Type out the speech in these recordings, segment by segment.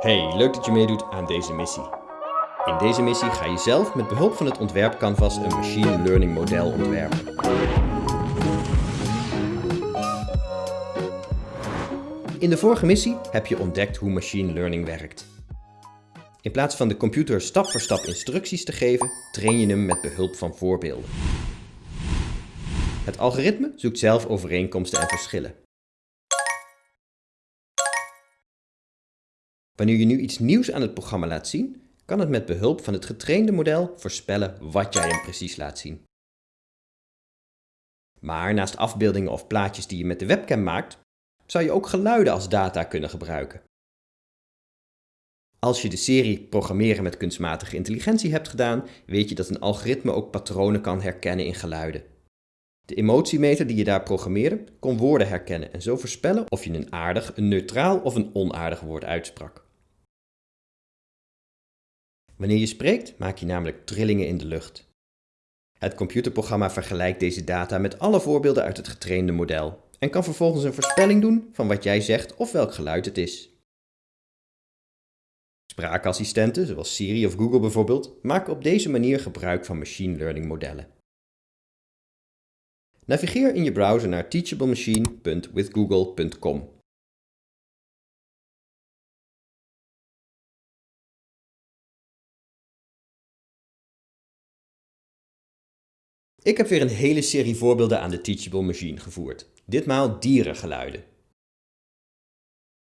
Hey, leuk dat je meedoet aan deze missie. In deze missie ga je zelf met behulp van het ontwerpcanvas een machine learning model ontwerpen. In de vorige missie heb je ontdekt hoe machine learning werkt. In plaats van de computer stap voor stap instructies te geven, train je hem met behulp van voorbeelden. Het algoritme zoekt zelf overeenkomsten en verschillen. Wanneer je nu iets nieuws aan het programma laat zien, kan het met behulp van het getrainde model voorspellen wat jij hem precies laat zien. Maar naast afbeeldingen of plaatjes die je met de webcam maakt, zou je ook geluiden als data kunnen gebruiken. Als je de serie Programmeren met kunstmatige intelligentie hebt gedaan, weet je dat een algoritme ook patronen kan herkennen in geluiden. De emotiemeter die je daar programmeerde, kon woorden herkennen en zo voorspellen of je een aardig, een neutraal of een onaardig woord uitsprak. Wanneer je spreekt, maak je namelijk trillingen in de lucht. Het computerprogramma vergelijkt deze data met alle voorbeelden uit het getrainde model en kan vervolgens een voorspelling doen van wat jij zegt of welk geluid het is. Spraakassistenten, zoals Siri of Google bijvoorbeeld, maken op deze manier gebruik van machine learning modellen. Navigeer in je browser naar teachablemachine.withgoogle.com. Ik heb weer een hele serie voorbeelden aan de Teachable Machine gevoerd. Ditmaal dierengeluiden.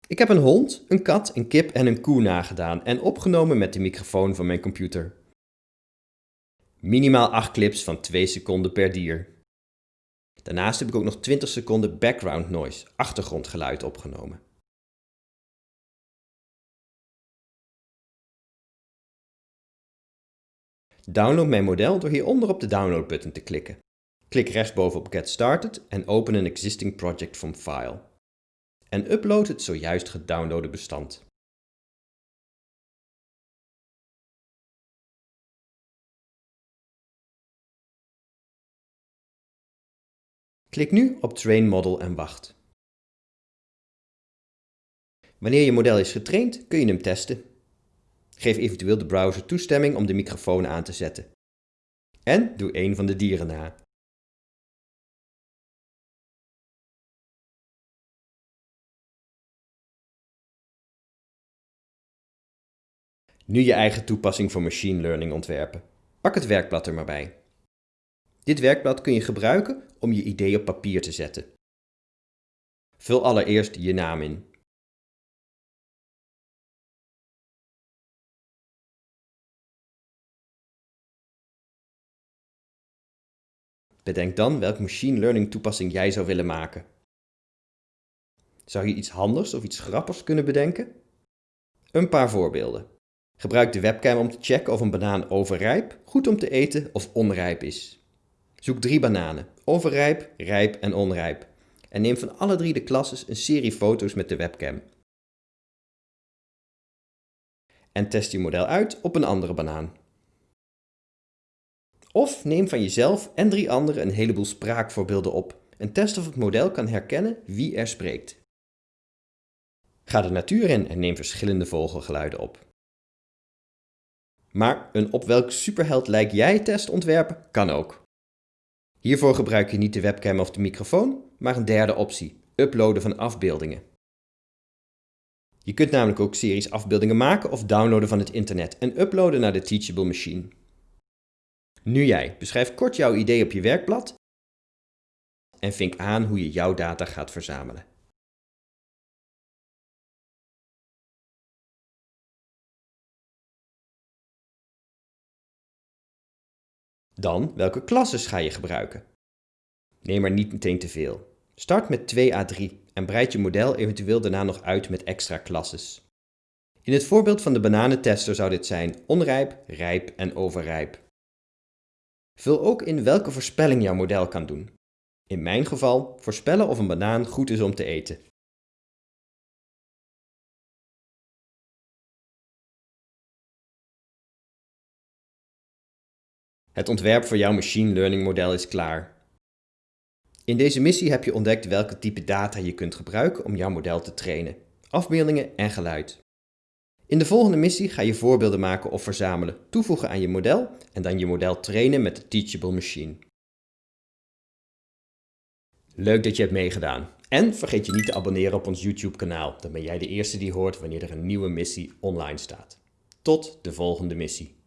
Ik heb een hond, een kat, een kip en een koe nagedaan en opgenomen met de microfoon van mijn computer. Minimaal 8 clips van 2 seconden per dier. Daarnaast heb ik ook nog 20 seconden background noise, achtergrondgeluid opgenomen. Download mijn model door hieronder op de download button te klikken. Klik rechtsboven op Get Started en open een existing project from File. En upload het zojuist gedownloade bestand. Klik nu op Train Model en wacht. Wanneer je model is getraind, kun je hem testen. Geef eventueel de browser toestemming om de microfoon aan te zetten. En doe een van de dieren na. Nu je eigen toepassing voor machine learning ontwerpen. Pak het werkblad er maar bij. Dit werkblad kun je gebruiken om je idee op papier te zetten. Vul allereerst je naam in. Bedenk dan welke machine learning toepassing jij zou willen maken. Zou je iets handigs of iets grappigs kunnen bedenken? Een paar voorbeelden. Gebruik de webcam om te checken of een banaan overrijp, goed om te eten of onrijp is. Zoek drie bananen, overrijp, rijp en onrijp. En neem van alle drie de klasses een serie foto's met de webcam. En test je model uit op een andere banaan. Of neem van jezelf en drie anderen een heleboel spraakvoorbeelden op en test of het model kan herkennen wie er spreekt. Ga de natuur in en neem verschillende vogelgeluiden op. Maar een op welk superheld lijk jij test ontwerpen kan ook. Hiervoor gebruik je niet de webcam of de microfoon, maar een derde optie, uploaden van afbeeldingen. Je kunt namelijk ook series afbeeldingen maken of downloaden van het internet en uploaden naar de Teachable Machine. Nu jij. Beschrijf kort jouw idee op je werkblad en vink aan hoe je jouw data gaat verzamelen. Dan, welke klasses ga je gebruiken? Neem er niet meteen te veel. Start met 2 à 3 en breid je model eventueel daarna nog uit met extra klasses. In het voorbeeld van de bananentester zou dit zijn onrijp, rijp en overrijp. Vul ook in welke voorspelling jouw model kan doen. In mijn geval voorspellen of een banaan goed is om te eten. Het ontwerp voor jouw machine learning model is klaar. In deze missie heb je ontdekt welke type data je kunt gebruiken om jouw model te trainen. Afbeeldingen en geluid. In de volgende missie ga je voorbeelden maken of verzamelen, toevoegen aan je model en dan je model trainen met de Teachable Machine. Leuk dat je hebt meegedaan. En vergeet je niet te abonneren op ons YouTube kanaal, dan ben jij de eerste die hoort wanneer er een nieuwe missie online staat. Tot de volgende missie.